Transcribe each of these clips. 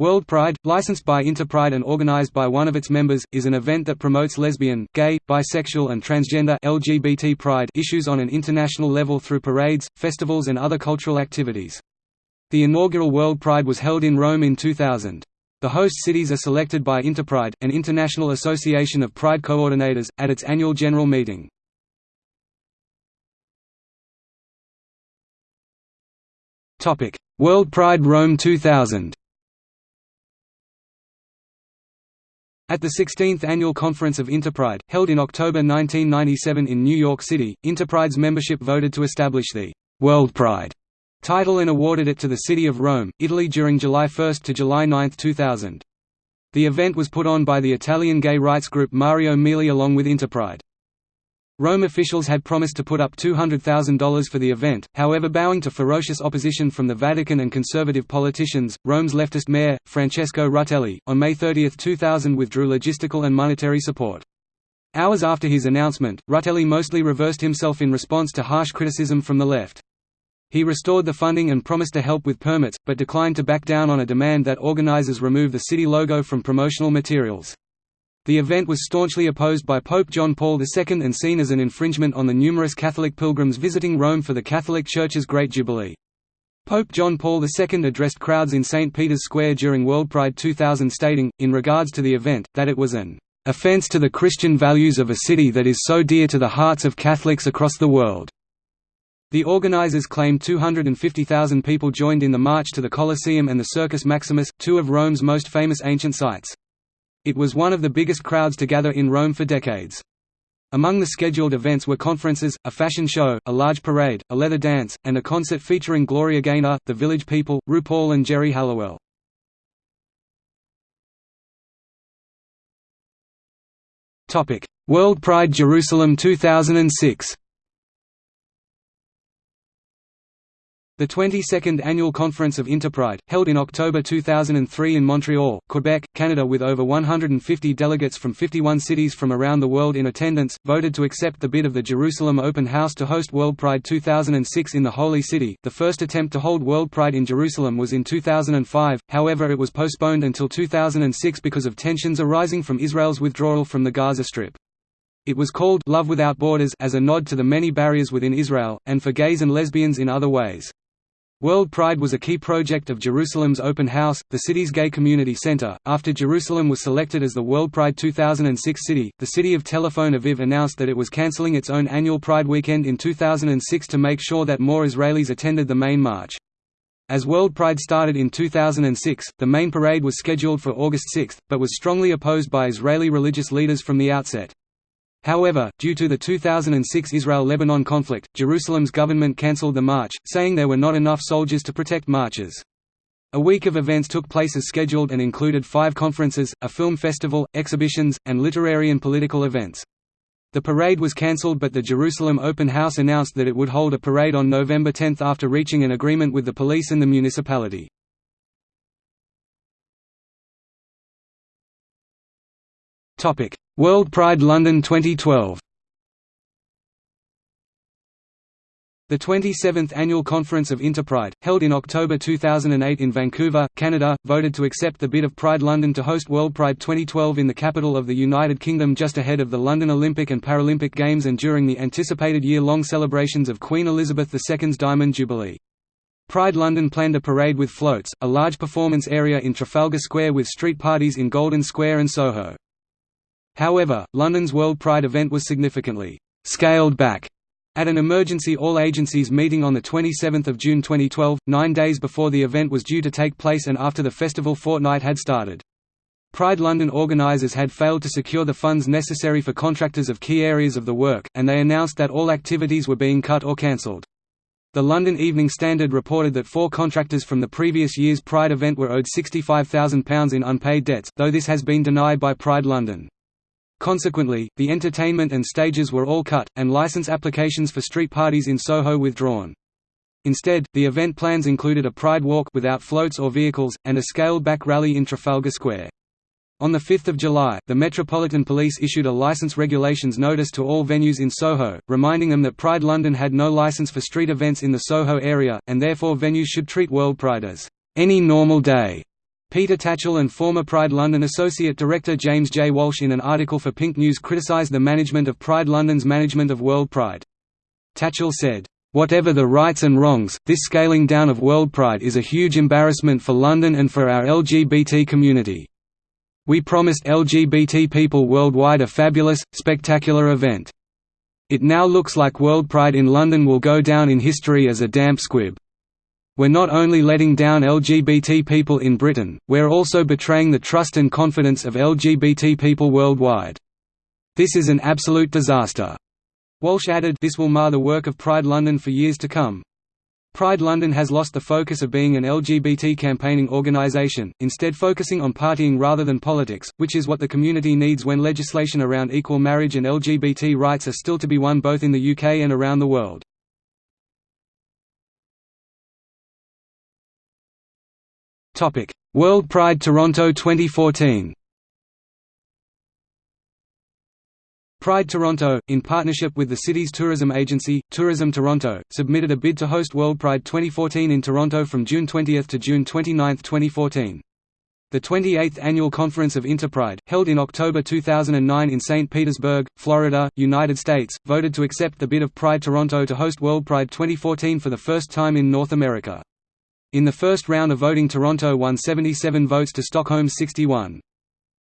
World Pride, licensed by Interpride and organized by one of its members, is an event that promotes lesbian, gay, bisexual and transgender LGBT pride issues on an international level through parades, festivals and other cultural activities. The inaugural World Pride was held in Rome in 2000. The host cities are selected by Interpride, an international association of pride coordinators, at its annual general meeting. World Pride Rome 2000 At the 16th Annual Conference of Interpride, held in October 1997 in New York City, Interpride's membership voted to establish the World Pride title and awarded it to the city of Rome, Italy during July 1 to July 9, 2000. The event was put on by the Italian gay rights group Mario Mieli along with Interpride. Rome officials had promised to put up $200,000 for the event, however bowing to ferocious opposition from the Vatican and conservative politicians, Rome's leftist mayor, Francesco Rutelli, on May 30, 2000 withdrew logistical and monetary support. Hours after his announcement, Rutelli mostly reversed himself in response to harsh criticism from the left. He restored the funding and promised to help with permits, but declined to back down on a demand that organizers remove the city logo from promotional materials. The event was staunchly opposed by Pope John Paul II and seen as an infringement on the numerous Catholic pilgrims visiting Rome for the Catholic Church's Great Jubilee. Pope John Paul II addressed crowds in St. Peter's Square during World Pride 2000 stating, in regards to the event, that it was an offense to the Christian values of a city that is so dear to the hearts of Catholics across the world. The organizers claimed 250,000 people joined in the march to the Colosseum and the Circus Maximus, two of Rome's most famous ancient sites. It was one of the biggest crowds to gather in Rome for decades. Among the scheduled events were conferences, a fashion show, a large parade, a leather dance, and a concert featuring Gloria Gaynor, The Village People, RuPaul and Geri Halliwell. World Pride Jerusalem 2006 The 22nd Annual Conference of Interpride, held in October 2003 in Montreal, Quebec, Canada with over 150 delegates from 51 cities from around the world in attendance, voted to accept the bid of the Jerusalem Open House to host World Pride 2006 in the Holy City. The first attempt to hold World Pride in Jerusalem was in 2005, however it was postponed until 2006 because of tensions arising from Israel's withdrawal from the Gaza Strip. It was called Love Without Borders as a nod to the many barriers within Israel, and for gays and lesbians in other ways. World Pride was a key project of Jerusalem's Open House, the city's gay community center. After Jerusalem was selected as the World Pride 2006 city, the city of Tel Aviv announced that it was canceling its own annual Pride weekend in 2006 to make sure that more Israelis attended the main march. As World Pride started in 2006, the main parade was scheduled for August 6, but was strongly opposed by Israeli religious leaders from the outset. However, due to the 2006 Israel–Lebanon conflict, Jerusalem's government cancelled the march, saying there were not enough soldiers to protect marches. A week of events took place as scheduled and included five conferences, a film festival, exhibitions, and literary and political events. The parade was cancelled but the Jerusalem Open House announced that it would hold a parade on November 10 after reaching an agreement with the police and the municipality. World Pride London 2012 The 27th Annual Conference of Interpride, held in October 2008 in Vancouver, Canada, voted to accept the bid of Pride London to host World Pride 2012 in the capital of the United Kingdom just ahead of the London Olympic and Paralympic Games and during the anticipated year-long celebrations of Queen Elizabeth II's Diamond Jubilee. Pride London planned a parade with floats, a large performance area in Trafalgar Square with street parties in Golden Square and Soho. However, London's World Pride event was significantly scaled back at an emergency all-agencies meeting on 27 June 2012, nine days before the event was due to take place and after the festival fortnight had started. Pride London organisers had failed to secure the funds necessary for contractors of key areas of the work, and they announced that all activities were being cut or cancelled. The London Evening Standard reported that four contractors from the previous year's Pride event were owed £65,000 in unpaid debts, though this has been denied by Pride London. Consequently, the entertainment and stages were all cut, and license applications for street parties in Soho withdrawn. Instead, the event plans included a Pride Walk without floats or vehicles, and a scaled-back rally in Trafalgar Square. On 5 July, the Metropolitan Police issued a license regulations notice to all venues in Soho, reminding them that Pride London had no license for street events in the Soho area, and therefore venues should treat World Pride as any normal day. Peter Tatchell and former Pride London Associate Director James J. Walsh in an article for Pink News criticised the management of Pride London's management of World Pride. Tatchell said, Whatever the rights and wrongs, this scaling down of World Pride is a huge embarrassment for London and for our LGBT community. We promised LGBT people worldwide a fabulous, spectacular event. It now looks like World Pride in London will go down in history as a damp squib. We're not only letting down LGBT people in Britain, we're also betraying the trust and confidence of LGBT people worldwide. This is an absolute disaster." Walsh added this will mar the work of Pride London for years to come. Pride London has lost the focus of being an LGBT campaigning organisation, instead focusing on partying rather than politics, which is what the community needs when legislation around equal marriage and LGBT rights are still to be won both in the UK and around the world. World Pride Toronto 2014 Pride Toronto, in partnership with the city's tourism agency, Tourism Toronto, submitted a bid to host World Pride 2014 in Toronto from June 20 to June 29, 2014. The 28th Annual Conference of Interpride, held in October 2009 in St. Petersburg, Florida, United States, voted to accept the bid of Pride Toronto to host World Pride 2014 for the first time in North America. In the first round of voting Toronto won 77 votes to Stockholm's 61.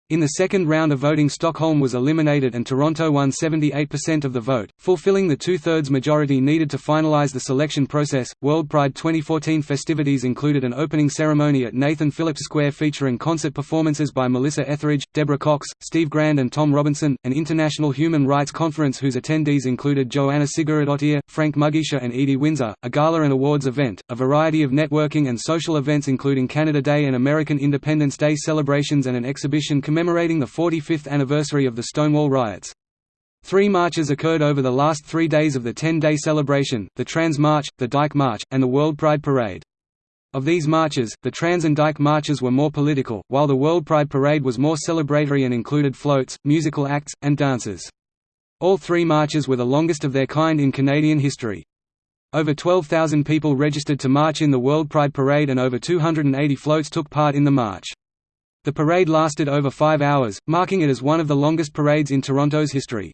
In the second round of voting Stockholm was eliminated and Toronto won 78% of the vote, fulfilling the two-thirds majority needed to finalize the selection process. World Pride 2014 festivities included an opening ceremony at Nathan Phillips Square featuring concert performances by Melissa Etheridge, Deborah Cox, Steve Grand and Tom Robinson, an international human rights conference whose attendees included Jóhanna Sigurðardóttir, Frank Mugisha and Edie Windsor, a gala and awards event, a variety of networking and social events including Canada Day and American Independence Day celebrations and an exhibition commemorating the 45th anniversary of the Stonewall riots. Three marches occurred over the last three days of the 10-day celebration, the Trans March, the Dyke March, and the World Pride Parade. Of these marches, the Trans and Dyke marches were more political, while the World Pride Parade was more celebratory and included floats, musical acts, and dances. All three marches were the longest of their kind in Canadian history. Over 12,000 people registered to march in the World Pride Parade and over 280 floats took part in the march. The parade lasted over five hours, marking it as one of the longest parades in Toronto's history.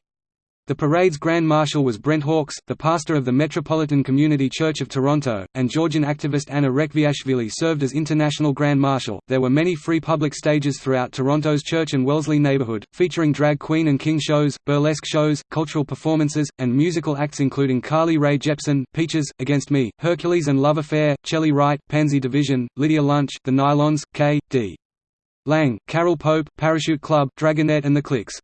The parade's Grand Marshal was Brent Hawkes, the pastor of the Metropolitan Community Church of Toronto, and Georgian activist Anna Rekviashvili served as International Grand Marshal. There were many free public stages throughout Toronto's Church and Wellesley neighbourhood, featuring drag queen and king shows, burlesque shows, cultural performances, and musical acts including Carly Rae Jepsen, Peaches, Against Me, Hercules and Love Affair, Chely Wright, Pansy Division, Lydia Lunch, The Nylons, K. Lang, Carole Pope, Parachute Club, Dragonette and the Cliks.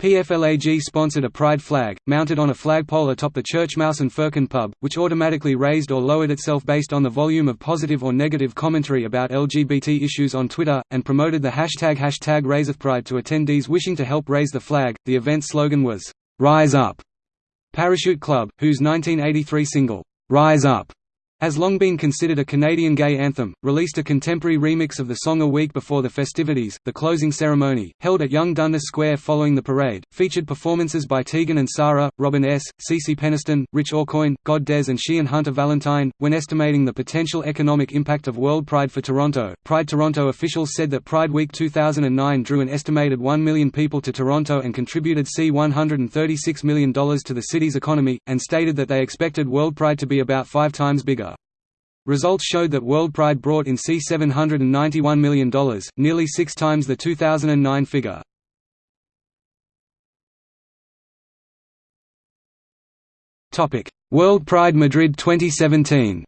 PFLAG sponsored a pride flag, mounted on a flagpole atop the Church Mouse and Firkin pub, which automatically raised or lowered itself based on the volume of positive or negative commentary about LGBT issues on Twitter, and promoted the hashtag hashtag RaiseUpPride to attendees wishing to help raise the flag. The event's slogan was, Rise Up. Parachute Club, whose 1983 single, Rise Up, has long been considered a Canadian gay anthem, released a contemporary remix of the song a week before the festivities. The closing ceremony, held at Yonge Dundas Square following the parade, featured performances by Tegan and Sara, Robin S., Cece Peniston, Rich Aucoin, God Des, and She and Hunter Valentine. When estimating the potential economic impact of World Pride for Toronto, Pride Toronto officials said that Pride Week 2009 drew an estimated 1 million people to Toronto and contributed C$136 million to the city's economy, and stated that they expected World Pride to be about five times bigger. Results showed that World Pride brought in C$791 million, nearly six times the 2009 figure. World Pride Madrid 2017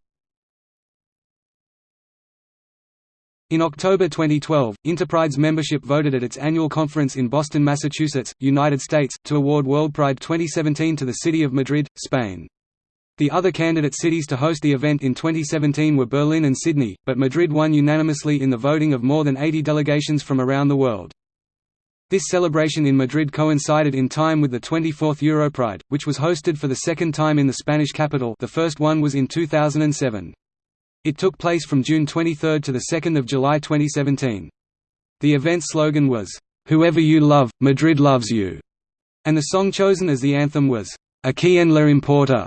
In October 2012, Interpride's membership voted at its annual conference in Boston, Massachusetts, United States, to award World Pride 2017 to the city of Madrid, Spain. The other candidate cities to host the event in 2017 were Berlin and Sydney, but Madrid won unanimously in the voting of more than 80 delegations from around the world. This celebration in Madrid coincided in time with the 24th Europride, which was hosted for the second time in the Spanish capital the first one was in 2007. It took place from June 23 to the 2 July 2017. The event's slogan was, "'Whoever you love, Madrid loves you'", and the song chosen as the anthem was, "'A quién le importa'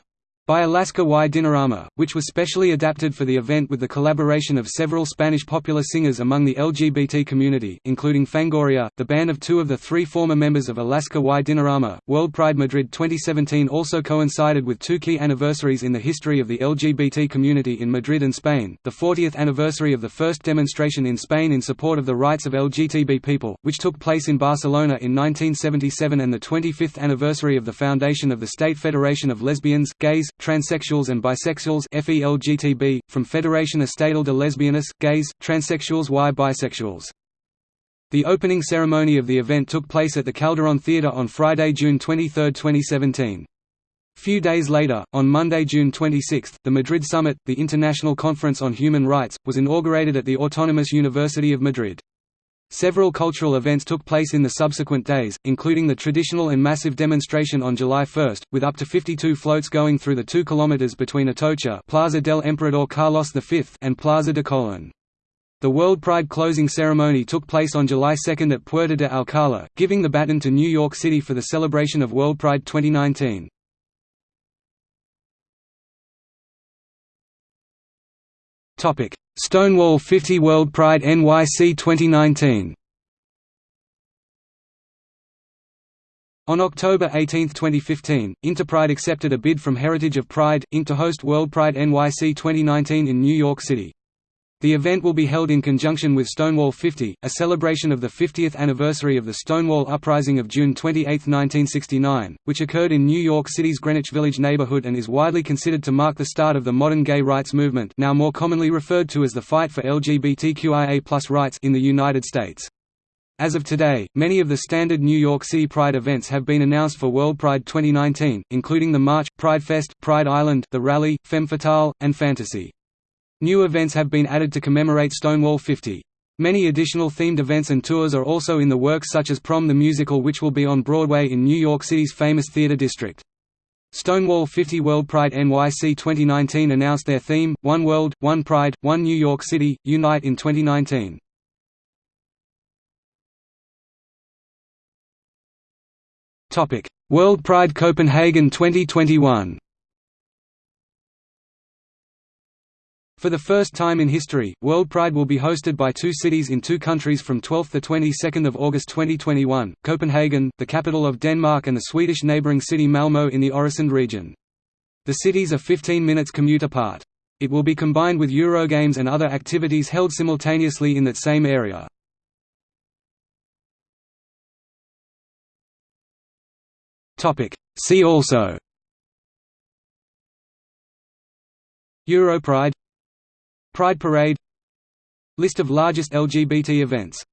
by Alaska y Dinarama, which was specially adapted for the event with the collaboration of several Spanish popular singers among the LGBT community, including Fangoria, the band of two of the three former members of Alaska y Dinarama. World Pride Madrid 2017 also coincided with two key anniversaries in the history of the LGBT community in Madrid and Spain, the 40th anniversary of the first demonstration in Spain in support of the rights of LGTB people, which took place in Barcelona in 1977 and the 25th anniversary of the foundation of the State Federation of Lesbians, Gays, Transsexuals and Bisexuals FELGTB, from Federación Estatal de Lesbianas, Gays, Transsexuals y Bisexuals. The opening ceremony of the event took place at the Calderón Theatre on Friday, June 23, 2017. Few days later, on Monday, June 26, the Madrid Summit, the International Conference on Human Rights, was inaugurated at the Autonomous University of Madrid. Several cultural events took place in the subsequent days, including the traditional and massive demonstration on July 1, with up to 52 floats going through the 2 km between Atocha Plaza del Emperador Carlos V and Plaza de Colón. The World Pride closing ceremony took place on July 2 at Puerta de Alcalá, giving the baton to New York City for the celebration of World Pride 2019. Stonewall 50 World Pride NYC 2019 On October 18, 2015, Interpride accepted a bid from Heritage of Pride, Inc. to host World Pride NYC 2019 in New York City. The event will be held in conjunction with Stonewall 50, a celebration of the 50th anniversary of the Stonewall Uprising of June 28, 1969, which occurred in New York City's Greenwich Village neighborhood and is widely considered to mark the start of the modern gay rights movement now more commonly referred to as the fight for LGBTQIA rights in the United States. As of today, many of the standard New York City Pride events have been announced for World Pride 2019, including the March, Pride Fest, Pride Island, the Rally, Femme Fatale, and Fantasy. New events have been added to commemorate Stonewall 50. Many additional themed events and tours are also in the works such as Prom the Musical which will be on Broadway in New York City's famous theater district. Stonewall 50 World Pride NYC 2019 announced their theme, One World, One Pride, One New York City, Unite in 2019. World Pride Copenhagen 2021 For the first time in history, World Pride will be hosted by two cities in two countries from 12 to 22 August 2021, Copenhagen, the capital of Denmark and the Swedish neighbouring city Malmö in the Øresund region. The cities are 15 minutes commute apart. It will be combined with Eurogames and other activities held simultaneously in that same area. See also Europride Pride Parade List of largest LGBT events